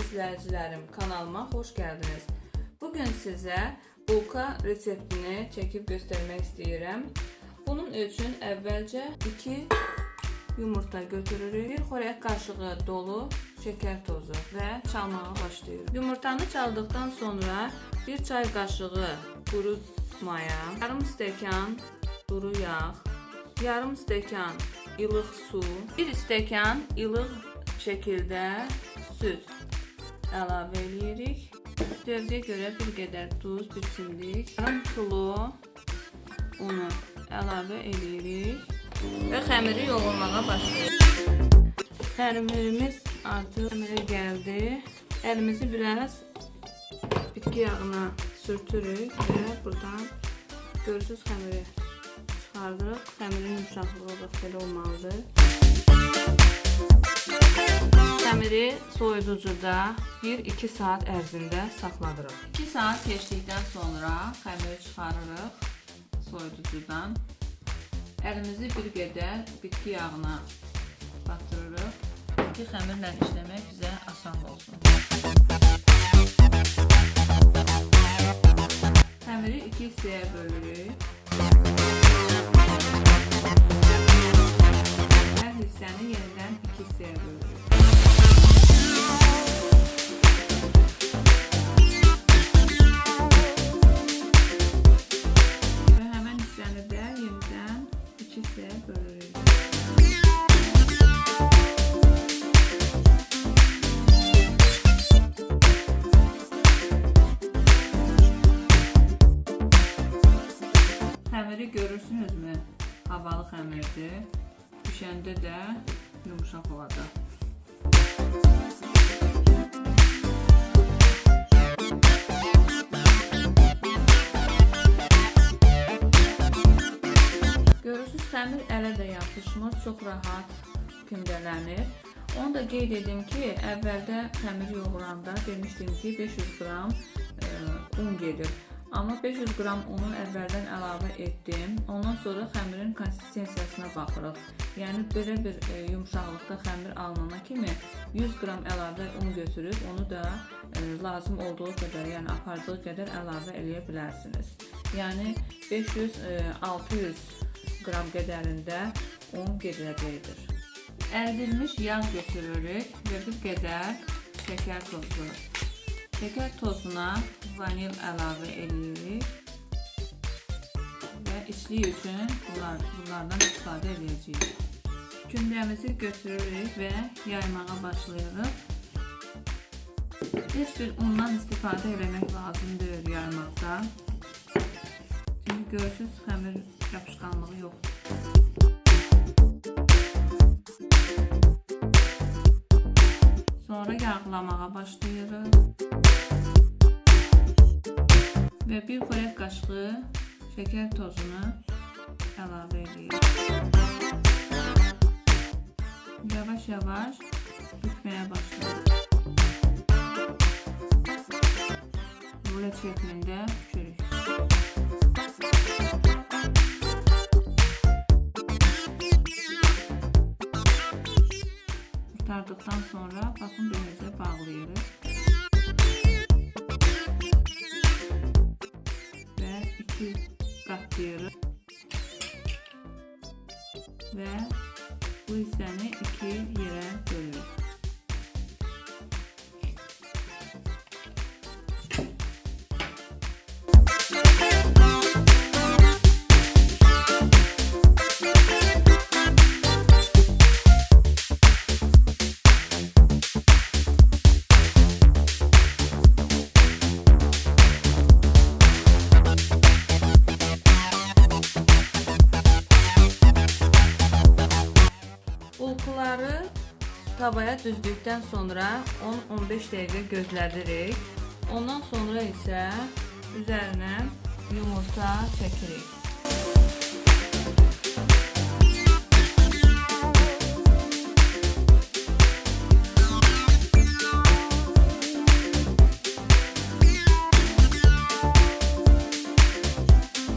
izləyicilərim, kanalıma xoş gəldiniz. Bu gün sizə bulka reseptini çəkib göstərmək istəyirəm. Bunun üçün əvvəlcə 2 yumurta götürürük. 1 xörək qaşığı dolu şəkər tozu və çalmağa başlayırıq. Yumurtanı çaldıqdan sonra 1 çay qaşığı quru maya, yarım stəkan duru yağ, yarım stəkan ilıq su, 1 stəkan ilıq şəkildə süd əlavə edirik. Dövrəyə görə bir qədər duz, bir çimdik, yarım kilo unu əlavə edirik və xəmiri yoğurmağa başlayırıq. Xəmirimiz artıq xəmirə gəldi. Əlimizi biraz bitki yağına sürtürük və buradan görürsüz xəmiri çıxardırıq. Xəmirin yumşaqlığı bax belə olmalıdır. Xəmiri soyuducuda 1-2 saat ərzində saxladırıq. 2 saat keçdikdən sonra xəmiri çıxarırıq soyuducudan. Əlimizi bir qədər bitki yağına batırırıq ki, xəmirlə işləmək bizə asan olsun. Xəmiri 2 hissəyə bölürük. Hər hissəni yenidən 2 hissəyə bölürük. Və həmən hissəni də yenidən 2 hissəyə bölürük. Xəmiri görürsünüzmü? Havalı xəmirdir. Bişəndə də yumşaq olacaq. Görürsüz, xəmir ələ də yapışmır, çox rahat kündələnir. Onu da qeyd edim ki, əvvəldə xəmir yoğuranda demişdim ki, 500 qram e, un gedir. Amma 500 qram unu əvvəldən əlavə etdim. Ondan sonra xəmirin konsistensiyasına baxırıq. Yəni belə bir e, yumşaqlıqda xəmir alınana kimi 100 qram əlavə un götürüb onu da e, lazım olduğu qədər, yəni apardığı qədər əlavə eləyə bilərsiniz. Yəni 500 e, 600 qram qədərində un gediləcəkdir. Əridilmiş yağ götürürük və bir qədər şəkər tozu. Şəkər tozuna vanil əlavə edirik və içlik üçün bunlar, bunlardan istifadə edəcəyik. Kündəmizi götürürük və yaymağa başlayırıq. Heç bir undan istifadə eləmək lazım deyil yaymaqda. Çünki görürsüz, xəmir yapışqanlığı yoxdur. Sonra yağlamağa başlayırıq. Və bir xörək qaşığı şəkər tozunu əlavə edirik. Yavaş-yavaş bükməyə başlayırıq. Rulet şəklində Qurtardıqdan sonra baxın beləcə bağlayırıq. Və iki qatlayırıq. Və bu hissəni iki yerə bölürük. Tavaya düzdükdən sonra 10-15 dəqiqə gözlədirik. Ondan sonra isə üzərinə yumurta çəkirik.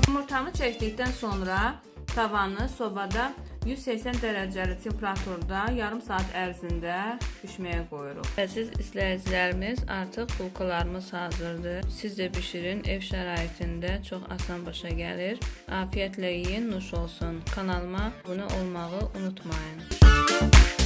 Yumurtanı çəkdikdən sonra tavanı sobada 180 dərəcəli temperaturda yarım saat ərzində bişməyə qoyuruq. Əziz izləyicilərimiz, artıq bulkalarımız hazırdır. Siz də bişirin, ev şəraitində çox asan başa gəlir. Afiyətlə yeyin, nuş olsun. Kanalıma abunə olmağı unutmayın. Müzik